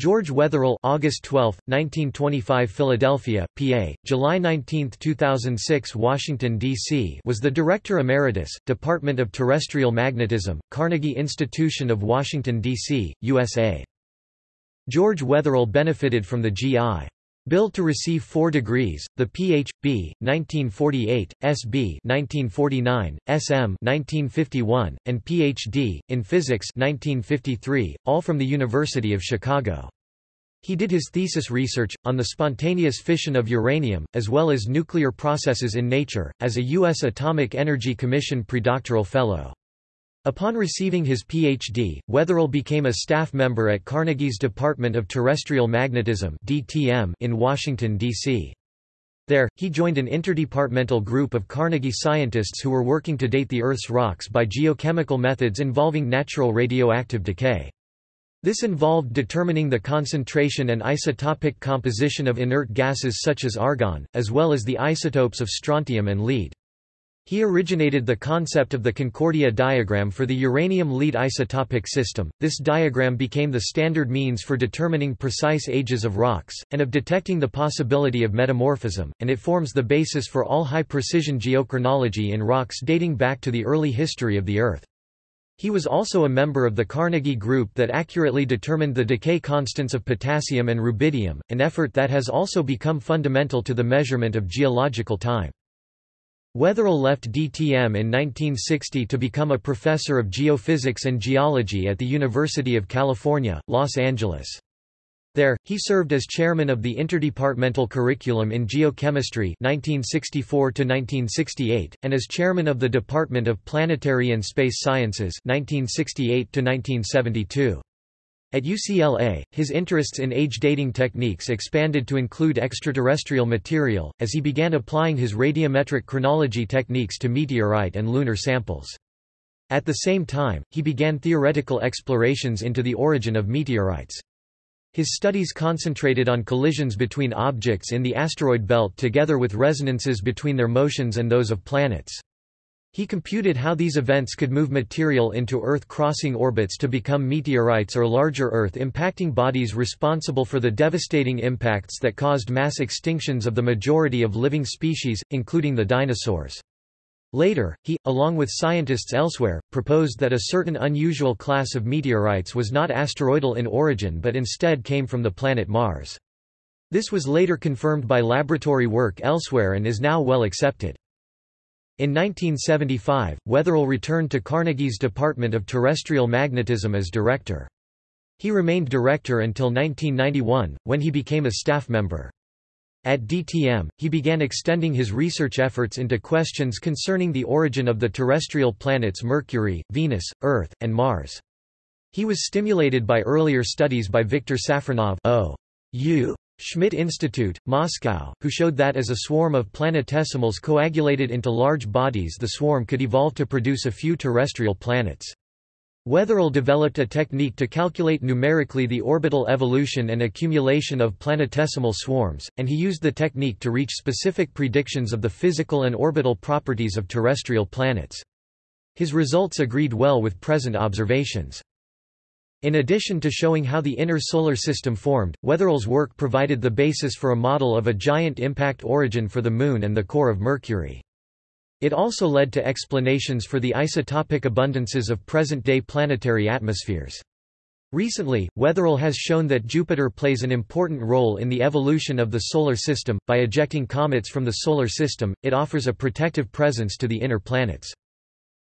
George Wetherill August 12, 1925 Philadelphia, PA, July 19, 2006 Washington, D.C. was the Director Emeritus, Department of Terrestrial Magnetism, Carnegie Institution of Washington, D.C., USA. George Wetherill benefited from the G.I. Bill to receive four degrees, the Ph.B. 1948, S.B. 1949, S.M. 1951, and Ph.D. in Physics 1953, all from the University of Chicago. He did his thesis research, on the spontaneous fission of uranium, as well as nuclear processes in nature, as a U.S. Atomic Energy Commission predoctoral fellow. Upon receiving his Ph.D., Wetherill became a staff member at Carnegie's Department of Terrestrial Magnetism in Washington, D.C. There, he joined an interdepartmental group of Carnegie scientists who were working to date the Earth's rocks by geochemical methods involving natural radioactive decay. This involved determining the concentration and isotopic composition of inert gases such as argon, as well as the isotopes of strontium and lead. He originated the concept of the Concordia diagram for the uranium-lead isotopic system. This diagram became the standard means for determining precise ages of rocks, and of detecting the possibility of metamorphism, and it forms the basis for all high-precision geochronology in rocks dating back to the early history of the Earth. He was also a member of the Carnegie Group that accurately determined the decay constants of potassium and rubidium, an effort that has also become fundamental to the measurement of geological time. Wetherill left DTM in 1960 to become a professor of geophysics and geology at the University of California, Los Angeles. There, he served as chairman of the Interdepartmental Curriculum in Geochemistry 1964 and as chairman of the Department of Planetary and Space Sciences 1968 -1972. At UCLA, his interests in age-dating techniques expanded to include extraterrestrial material, as he began applying his radiometric chronology techniques to meteorite and lunar samples. At the same time, he began theoretical explorations into the origin of meteorites. His studies concentrated on collisions between objects in the asteroid belt together with resonances between their motions and those of planets. He computed how these events could move material into Earth-crossing orbits to become meteorites or larger Earth-impacting bodies responsible for the devastating impacts that caused mass extinctions of the majority of living species, including the dinosaurs. Later, he, along with scientists elsewhere, proposed that a certain unusual class of meteorites was not asteroidal in origin but instead came from the planet Mars. This was later confirmed by laboratory work elsewhere and is now well accepted. In 1975, Wetherill returned to Carnegie's Department of Terrestrial Magnetism as director. He remained director until 1991, when he became a staff member. At DTM, he began extending his research efforts into questions concerning the origin of the terrestrial planets Mercury, Venus, Earth, and Mars. He was stimulated by earlier studies by Viktor Safronov O. U. Schmidt Institute, Moscow, who showed that as a swarm of planetesimals coagulated into large bodies the swarm could evolve to produce a few terrestrial planets. Wetherill developed a technique to calculate numerically the orbital evolution and accumulation of planetesimal swarms, and he used the technique to reach specific predictions of the physical and orbital properties of terrestrial planets. His results agreed well with present observations. In addition to showing how the inner solar system formed, Wetherill's work provided the basis for a model of a giant impact origin for the Moon and the core of Mercury. It also led to explanations for the isotopic abundances of present-day planetary atmospheres. Recently, Wetherill has shown that Jupiter plays an important role in the evolution of the Solar System. By ejecting comets from the Solar System, it offers a protective presence to the inner planets.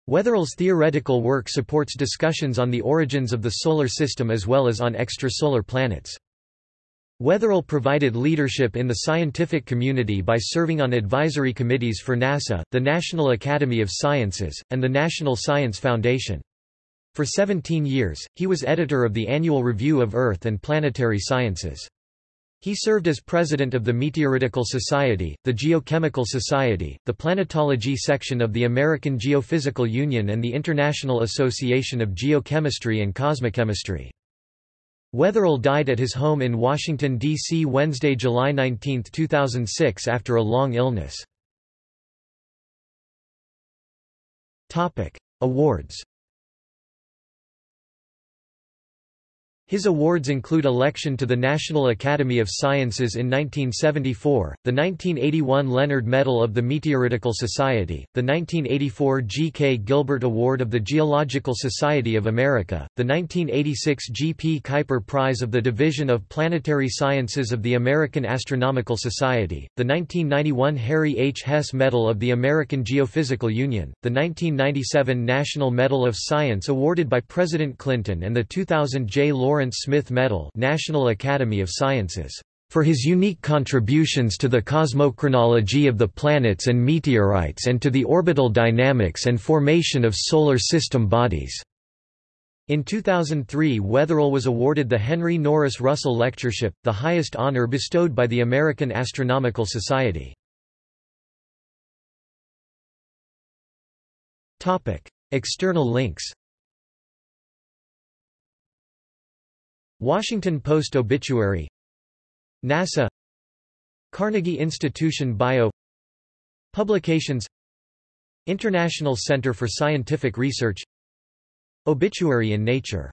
Wetherill's theoretical work supports discussions on the origins of the Solar System as well as on extrasolar planets. Wetherill provided leadership in the scientific community by serving on advisory committees for NASA, the National Academy of Sciences, and the National Science Foundation. For 17 years, he was editor of the Annual Review of Earth and Planetary Sciences. He served as president of the Meteoritical Society, the Geochemical Society, the Planetology section of the American Geophysical Union and the International Association of Geochemistry and Cosmochemistry. Wetherill died at his home in Washington, D.C. Wednesday, July 19, 2006 after a long illness. Awards His awards include election to the National Academy of Sciences in 1974, the 1981 Leonard Medal of the Meteoritical Society, the 1984 G. K. Gilbert Award of the Geological Society of America, the 1986 G. P. Kuiper Prize of the Division of Planetary Sciences of the American Astronomical Society, the 1991 Harry H. Hess Medal of the American Geophysical Union, the 1997 National Medal of Science awarded by President Clinton and the 2000 J. Lawrence Lawrence Smith Medal National Academy of Sciences for his unique contributions to the cosmochronology of the planets and meteorites and to the orbital dynamics and formation of solar system bodies. In 2003 Wetherill was awarded the Henry Norris Russell Lectureship, the highest honor bestowed by the American Astronomical Society. External links Washington Post obituary NASA Carnegie Institution Bio Publications International Center for Scientific Research Obituary in Nature